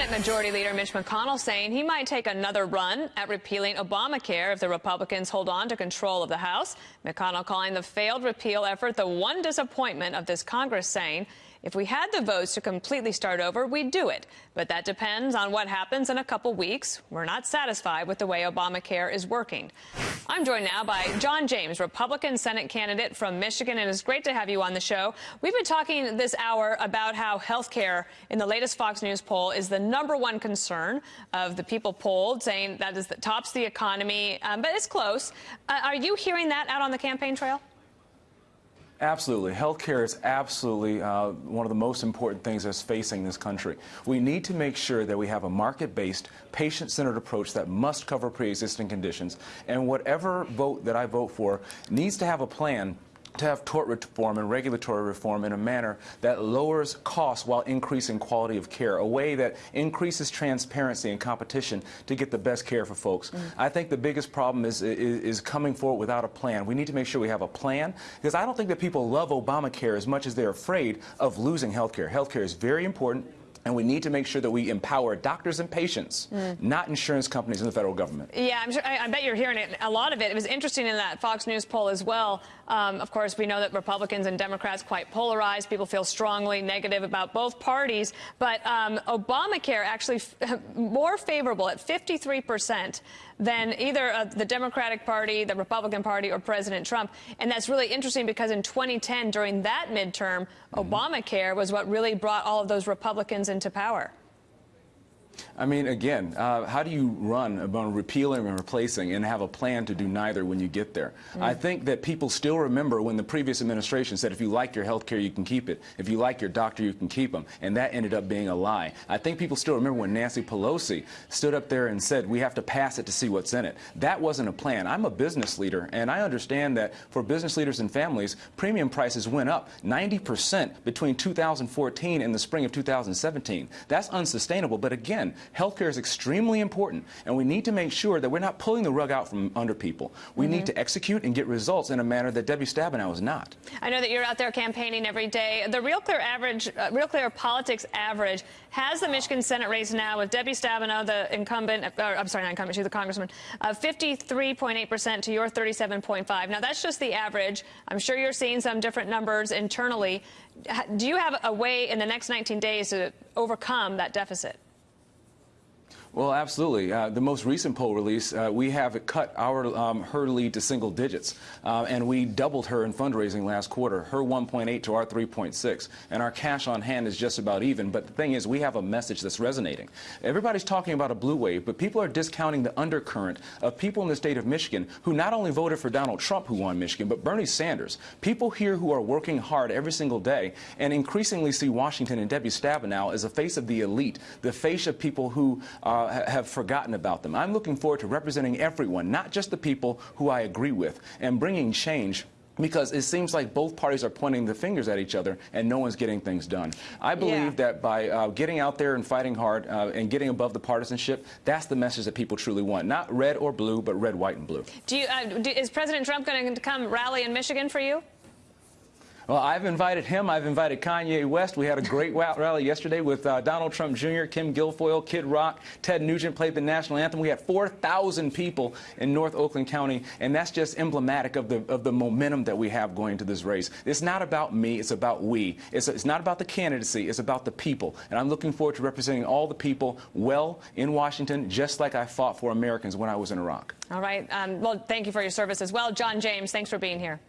Senate Majority Leader Mitch McConnell saying he might take another run at repealing Obamacare if the Republicans hold on to control of the House. McConnell calling the failed repeal effort the one disappointment of this Congress, saying if we had the votes to completely start over, we'd do it. But that depends on what happens in a couple weeks. We're not satisfied with the way Obamacare is working. I'm joined now by John James, Republican Senate candidate from Michigan, and it's great to have you on the show. We've been talking this hour about how health care in the latest Fox News poll is the number one concern of the people polled, saying that is that tops the economy, um, but it's close. Uh, are you hearing that out on the campaign trail? Absolutely. Healthcare is absolutely uh, one of the most important things that's facing this country. We need to make sure that we have a market-based, patient-centered approach that must cover pre-existing conditions. And whatever vote that I vote for needs to have a plan to have tort reform and regulatory reform in a manner that lowers costs while increasing quality of care, a way that increases transparency and competition to get the best care for folks. Mm. I think the biggest problem is, is, is coming forward without a plan. We need to make sure we have a plan because I don't think that people love Obamacare as much as they're afraid of losing health care. Health care is very important. And we need to make sure that we empower doctors and patients, mm. not insurance companies and the federal government. Yeah, I'm sure, I, I, bet you're hearing it. A lot of it. It was interesting in that Fox News poll as well. Um, of course, we know that Republicans and Democrats quite polarized. People feel strongly negative about both parties. But um, Obamacare actually more favorable at 53 percent than either uh, the Democratic Party, the Republican Party, or President Trump. And that's really interesting because in 2010, during that midterm, mm. Obamacare was what really brought all of those Republicans into power. I mean, again, uh, how do you run about repealing and replacing and have a plan to do neither when you get there? Mm. I think that people still remember when the previous administration said if you like your health care, you can keep it. If you like your doctor, you can keep them. And that ended up being a lie. I think people still remember when Nancy Pelosi stood up there and said we have to pass it to see what's in it. That wasn't a plan. I'm a business leader, and I understand that for business leaders and families, premium prices went up 90% between 2014 and the spring of 2017. That's unsustainable. But again, healthcare is extremely important, and we need to make sure that we're not pulling the rug out from under people. We mm -hmm. need to execute and get results in a manner that Debbie Stabenow is not. I know that you're out there campaigning every day. The Real Clear average, uh, Real Clear politics average has the Michigan Senate race now with Debbie Stabenow, the incumbent, uh, or, I'm sorry, not incumbent, she's the congressman, 53.8% uh, to your 37.5. Now that's just the average. I'm sure you're seeing some different numbers internally. Do you have a way in the next 19 days to overcome that deficit? Well, absolutely. Uh, the most recent poll release, uh, we have cut our um, her lead to single digits, uh, and we doubled her in fundraising last quarter. Her 1.8 to our 3.6, and our cash on hand is just about even. But the thing is, we have a message that's resonating. Everybody's talking about a blue wave, but people are discounting the undercurrent of people in the state of Michigan who not only voted for Donald Trump, who won Michigan, but Bernie Sanders. People here who are working hard every single day, and increasingly see Washington and Debbie Stabenow as a face of the elite, the face of people who. Uh, have forgotten about them. I'm looking forward to representing everyone, not just the people who I agree with, and bringing change because it seems like both parties are pointing the fingers at each other and no one's getting things done. I believe yeah. that by uh, getting out there and fighting hard uh, and getting above the partisanship, that's the message that people truly want. Not red or blue, but red, white, and blue. Do you, uh, do, is President Trump going to come rally in Michigan for you? Well, I've invited him. I've invited Kanye West. We had a great rally yesterday with uh, Donald Trump Jr., Kim Guilfoyle, Kid Rock, Ted Nugent played the national anthem. We had 4,000 people in North Oakland County, and that's just emblematic of the of the momentum that we have going to this race. It's not about me. It's about we. It's, it's not about the candidacy. It's about the people. And I'm looking forward to representing all the people well in Washington, just like I fought for Americans when I was in Iraq. All right. Um, well, thank you for your service as well. John James, thanks for being here.